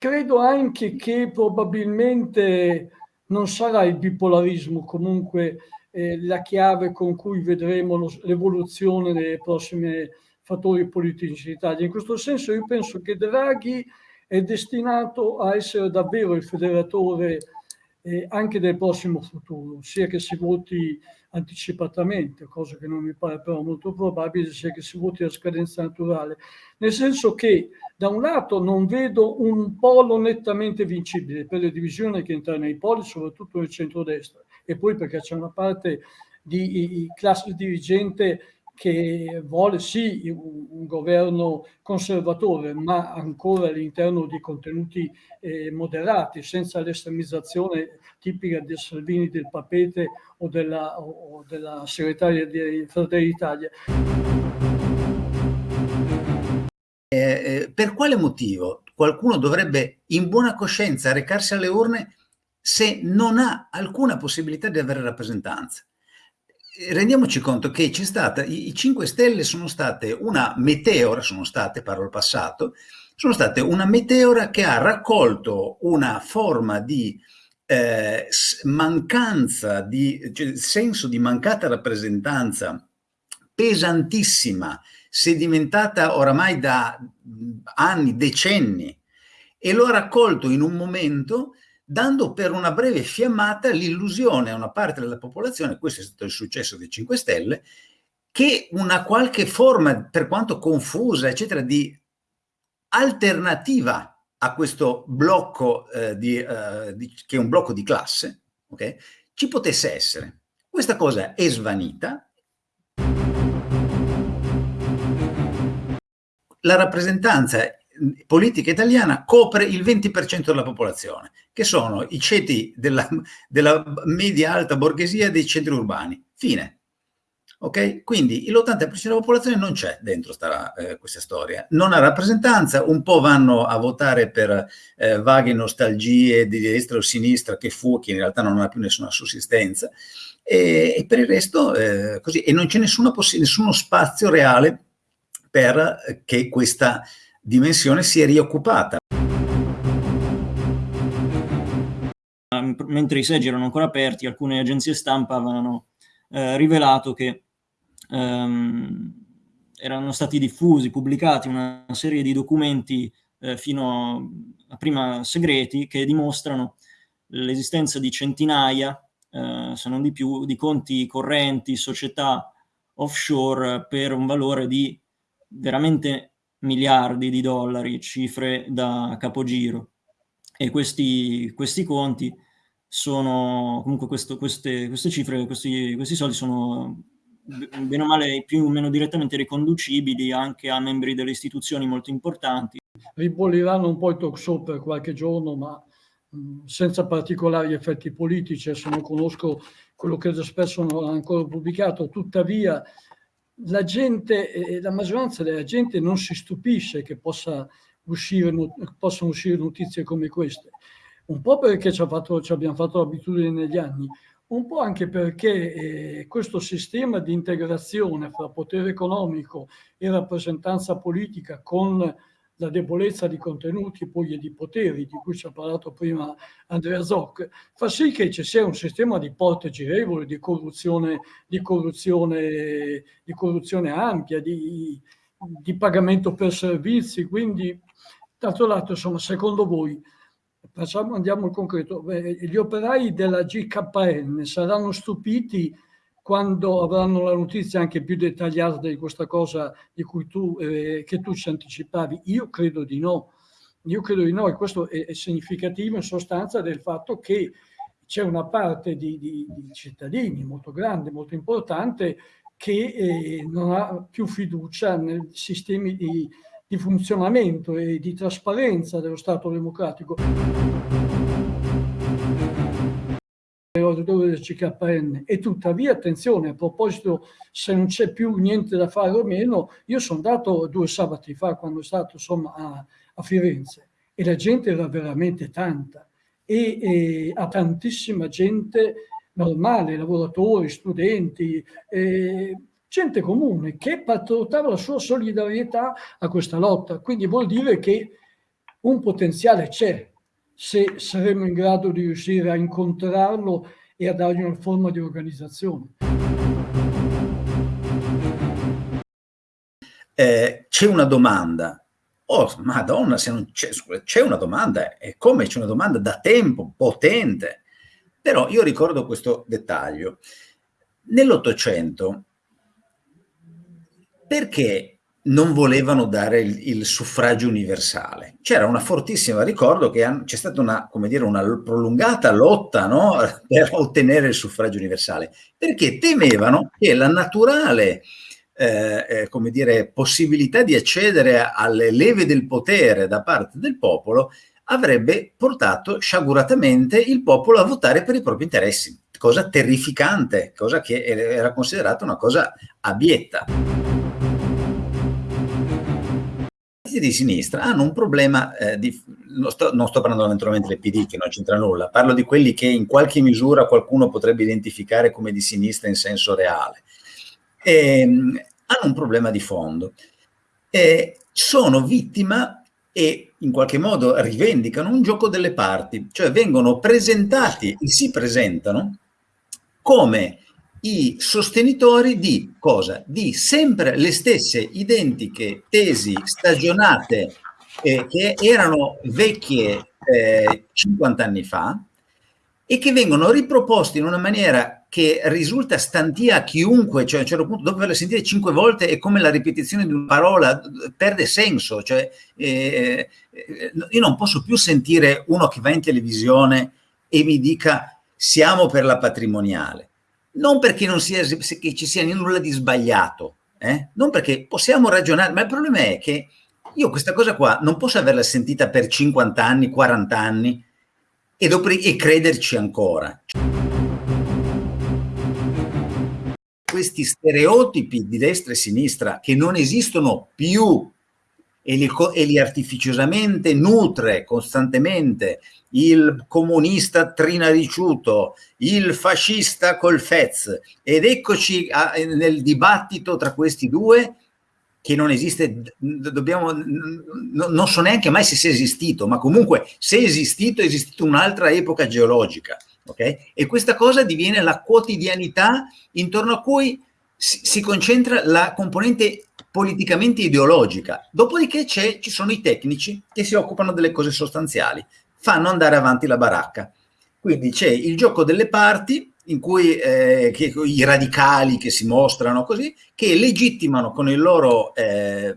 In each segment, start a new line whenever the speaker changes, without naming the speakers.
credo anche che probabilmente non sarà il bipolarismo comunque eh, la chiave con cui vedremo l'evoluzione dei prossimi fattori politici in Italia. In questo senso io penso che Draghi è destinato a essere davvero il federatore eh, anche del prossimo futuro, sia che si voti anticipatamente, cosa che non mi pare però molto probabile, sia che si voti a scadenza naturale. Nel senso che da un lato non vedo un polo nettamente vincibile per le divisioni che entrano nei poli, soprattutto nel centrodestra, e poi perché c'è una parte di classe dirigente che vuole sì un, governo conservatore, ma ancora all'interno di contenuti eh, moderati, senza l'estremizzazione tipica del Salvini, del Papete o della, o della segretaria di Fratelli d'Italia.
Eh, eh, per quale motivo qualcuno dovrebbe in buona coscienza recarsi alle urne se non ha alcuna possibilità di avere rappresentanza? Rendiamoci conto che c'è stata, i 5 Stelle sono state una meteora, sono state, parlo al passato, sono state una meteora che ha raccolto una forma di eh, mancanza, di cioè, senso di mancata rappresentanza pesantissima, sedimentata oramai da anni, decenni, e lo ha raccolto in un momento dando per una breve fiammata l'illusione a una parte della popolazione, questo è stato il successo dei 5 Stelle, che una qualche forma, per quanto confusa, eccetera, di alternativa a questo blocco, eh, di, eh, di, che è un blocco di classe, okay, ci potesse essere. Questa cosa è svanita. La rappresentanza politica italiana copre il 20% della popolazione, che sono i ceti della, della media-alta borghesia dei centri urbani. Fine. Ok? Quindi l'80% della popolazione non c'è dentro sta, eh, questa storia. Non ha rappresentanza, un po' vanno a votare per eh, vaghe nostalgie di destra o sinistra che fu, che in realtà non ha più nessuna sussistenza, e, e per il resto eh, così. E non c'è nessuno spazio reale per che questa dimensione si è rioccupata.
Mentre i seggi erano ancora aperti, alcune agenzie stampa avevano eh, rivelato che ehm, erano stati diffusi, pubblicati una serie di documenti eh, fino a prima segreti che dimostrano l'esistenza di centinaia, eh, se non di più, di conti correnti, società offshore per un valore di veramente miliardi di dollari, cifre da capogiro. E questi, questi conti sono, comunque questo, queste, queste, cifre, questi, questi soldi sono bene o male più o meno direttamente riconducibili anche a membri delle istituzioni molto importanti.
Ribolliranno un po' i talk show per qualche giorno, ma senza particolari effetti politici, se non conosco quello che spesso non ha ancora pubblicato, tuttavia la gente, la maggioranza della gente non si stupisce che possa uscire, possano uscire notizie come queste. Un po' perché ci, fatto, ci abbiamo fatto l'abitudine negli anni, un po' anche perché eh, questo sistema di integrazione fra potere economico e rappresentanza politica con la debolezza di contenuti poi e di poteri di cui ci ha parlato prima Andrea Zoc, fa sì che ci sia un sistema di porte girevoli, di corruzione, di corruzione, di corruzione ampia, di, di pagamento per servizi. Quindi, d'altro lato, insomma, secondo voi, facciamo, andiamo al concreto, gli operai della GKN saranno stupiti quando avranno la notizia anche più dettagliata di questa cosa di cui tu, eh, che tu ci anticipavi? Io credo di no. Io credo di no e questo è, è significativo in sostanza del fatto che c'è una parte di, di, di, cittadini molto grande, molto importante, che eh, non ha più fiducia nei sistemi di, di funzionamento e di trasparenza dello Stato democratico dove del CKN e tuttavia attenzione a proposito se non c'è più niente da fare o meno io sono andato due sabati fa quando sono stato insomma a, a Firenze e la gente era veramente tanta. E, e a tantissima gente normale, lavoratori, studenti, eh, gente comune che portava la sua solidarietà a questa lotta. Quindi vuol dire che un potenziale c'è, se saremo in grado di riuscire a incontrarlo e a dargli una forma di organizzazione.
Eh, c'è una domanda. Oh, madonna, c'è, una domanda, e come c'è una domanda da tempo, potente. Però io ricordo questo dettaglio. Nell'Ottocento, perché non volevano dare il, il suffragio universale. C'era una fortissima, ricordo che c'è stata una, come dire, una prolungata lotta no? per ottenere il suffragio universale, perché temevano che la naturale eh, eh, come dire, possibilità di accedere alle leve del potere da parte del popolo avrebbe portato sciaguratamente il popolo a votare per i propri interessi, cosa terrificante, cosa che era considerata una cosa abietta partiti di sinistra hanno un problema eh, di, non sto, non sto, parlando naturalmente del PD che non c'entra nulla, parlo di quelli che in qualche misura qualcuno potrebbe identificare come di sinistra in senso reale. E, ehm, hanno un problema di fondo. E sono vittima e in qualche modo rivendicano un gioco delle parti, cioè vengono presentati, si presentano come i sostenitori di cosa? Di sempre le stesse identiche tesi stagionate eh, che erano vecchie eh, 50 anni fa e che vengono riproposte in una maniera che risulta stantia a chiunque, cioè a un certo punto dopo averle sentite cinque volte è come la ripetizione di una parola, perde senso, cioè eh, eh io non posso più sentire uno che va in televisione e mi dica siamo per la patrimoniale non perché non sia, che ci sia nulla di sbagliato, eh? non perché possiamo ragionare, ma il problema è che io questa cosa qua non posso averla sentita per 50 anni, 40 anni e, dopo, e crederci ancora. Questi stereotipi di destra e sinistra che non esistono più e li, e li artificiosamente nutre costantemente il comunista trinariciuto, il fascista col Fez ed eccoci a, nel dibattito tra questi due che non esiste, dobbiamo, non so neanche mai se sia esistito, ma comunque se è esistito è esistito un'altra epoca geologica, ok? E questa cosa diviene la quotidianità intorno a cui si, si concentra la componente politicamente ideologica. Dopodiché ci sono i tecnici che si occupano delle cose sostanziali, fanno andare avanti la baracca. Quindi c'è il gioco delle parti in cui eh, che, i radicali che si mostrano così, che legittimano con il loro eh,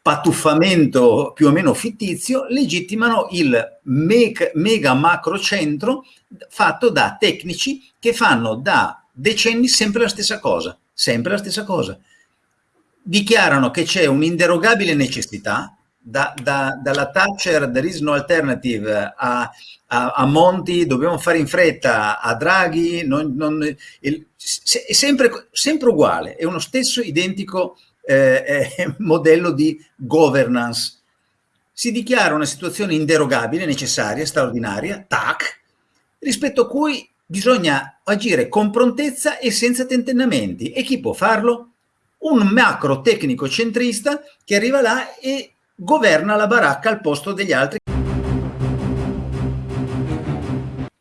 patuffamento più o meno fittizio, legittimano il mega, mega macro centro fatto da tecnici che fanno da decenni sempre la stessa cosa sempre la stessa cosa. Dichiarano che c'è un'inderogabile necessità, da, da, dalla Thatcher there is no alternative a, a, a, Monti, dobbiamo fare in fretta, a Draghi, non, non, il, se, è sempre, sempre, uguale, è uno stesso identico eh, eh, modello di governance. Si dichiara una situazione inderogabile, necessaria, straordinaria, tac, rispetto a cui Bisogna agire con prontezza e senza tentennamenti. E chi può farlo? Un macro tecnico centrista che arriva là e governa la baracca al posto degli altri.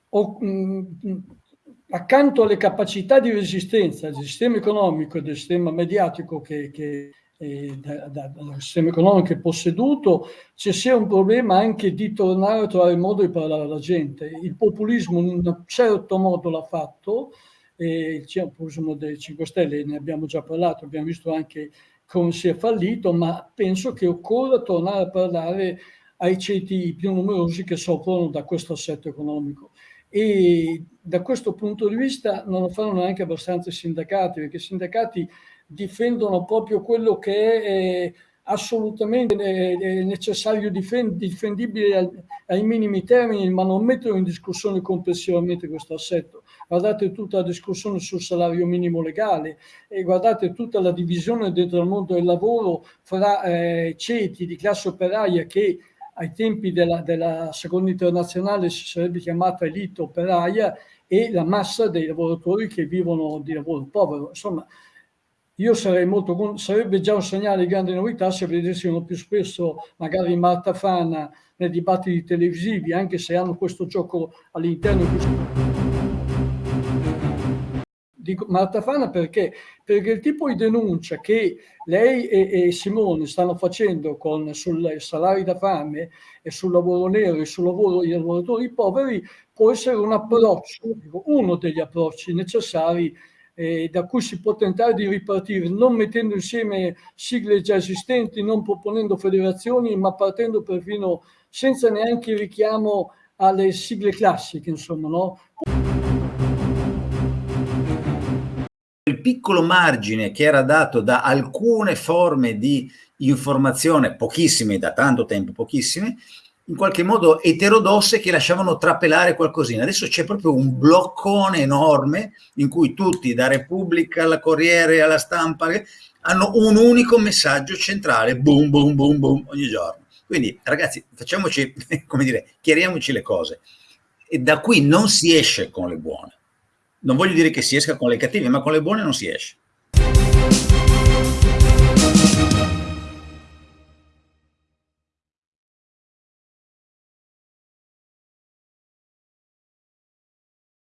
O, mh, mm, accanto alle capacità di resistenza del sistema economico e del sistema mediatico che, che eh, da, da, dal sistema economico posseduto, ci sia un problema anche di tornare a trovare il modo di parlare alla gente. Il populismo in un certo modo l'ha fatto, eh, il populismo dei 5 Stelle, ne abbiamo già parlato, abbiamo visto anche come si è fallito, ma penso che occorra tornare a parlare ai ceti più numerosi che soffrono da questo assetto economico. E da questo punto di vista non lo fanno neanche abbastanza i sindacati, perché i sindacati difendono proprio quello che è eh, assolutamente eh, necessario, difendibile ai minimi termini, ma non mettono in discussione complessivamente questo assetto. Guardate tutta la discussione sul salario minimo legale e guardate tutta la divisione dentro il mondo del lavoro fra eh, ceti di classe operaia che ai tempi della, della seconda internazionale si sarebbe chiamata elite operaia e la massa dei lavoratori che vivono di lavoro povero. Insomma, io sarei molto, sarebbe già un segnale di grande novità se vedessimo più spesso magari Marta Fana nei dibattiti televisivi, anche se hanno questo gioco all'interno di Marta Fana perché? Perché il tipo di denuncia che lei e, e Simone stanno facendo con, sul salari da fame e sul lavoro nero e sul lavoro dei lavoratori poveri può essere un approccio, uno degli approcci necessari eh, da cui si può tentare di ripartire, non mettendo insieme sigle già esistenti, non proponendo federazioni, ma partendo perfino senza neanche richiamo alle sigle classiche, insomma, no?
Il piccolo margine che era dato da alcune forme di informazione, pochissime da tanto tempo, pochissime, in qualche modo eterodosse che lasciavano trapelare qualcosina. Adesso c'è proprio un bloccone enorme in cui tutti, da Repubblica alla Corriere alla stampa, hanno un unico messaggio centrale, boom, boom, boom, boom, ogni giorno. Quindi ragazzi, facciamoci, come dire, chiariamoci le cose. E da qui non si esce con le buone. Non voglio dire che si esca con le cattive, ma con le buone non si esce.